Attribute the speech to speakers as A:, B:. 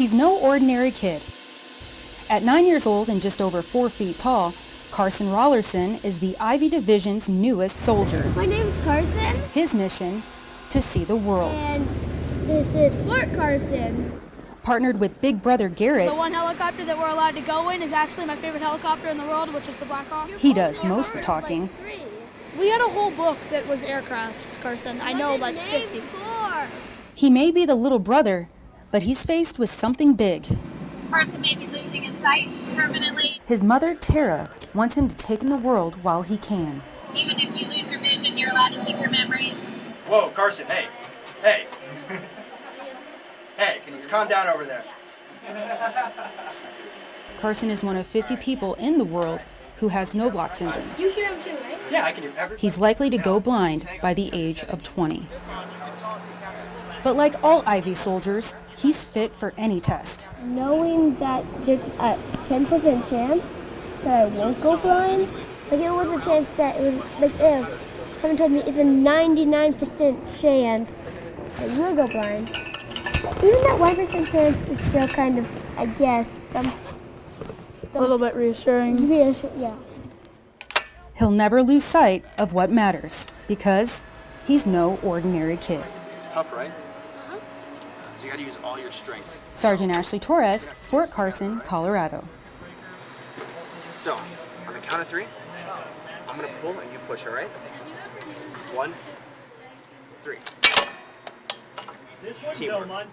A: He's no ordinary kid. At nine years old and just over four feet tall, Carson Rollerson is the Ivy Division's newest soldier.
B: My name's Carson,
A: His mission, to see the world.
B: and this is Fort Carson.
A: Partnered with big brother Garrett,
C: The one helicopter that we're allowed to go in is actually my favorite helicopter in the world, which is the Black Hawk.
A: he does most of the talking.
C: We had a whole book that was aircrafts, Carson. I know like 50.
B: Four.
A: He may be the little brother, but he's faced with something big.
D: Carson may be losing his sight permanently.
A: His mother, Tara, wants him to take in the world while he can.
D: Even if you lose your vision, you're allowed to keep your memories.
E: Whoa, Carson, hey. Hey. hey, can you calm down over there?
A: Carson is one of 50 people in the world who has Knobloch syndrome.
C: You hear him too, right?
E: Yeah, I can hear everything.
A: He's likely to go blind by the age of 20. But like all Ivy soldiers, he's fit for any test.
B: Knowing that there's a 10% chance that I won't go blind, like it was a chance that it was, like if someone told me it's a 99% chance that you will go blind. Even that 1% chance is still kind of, I guess, some,
C: A little bit reassuring.
B: reassure, yeah.
A: He'll never lose sight of what matters because he's no ordinary kid.
E: It's tough, right? So you gotta use all your strength.
A: Sergeant Ashley Torres, Fort Carson, Colorado.
E: So, on the count of three, I'm gonna pull and you push, alright? One, three. Teamwork.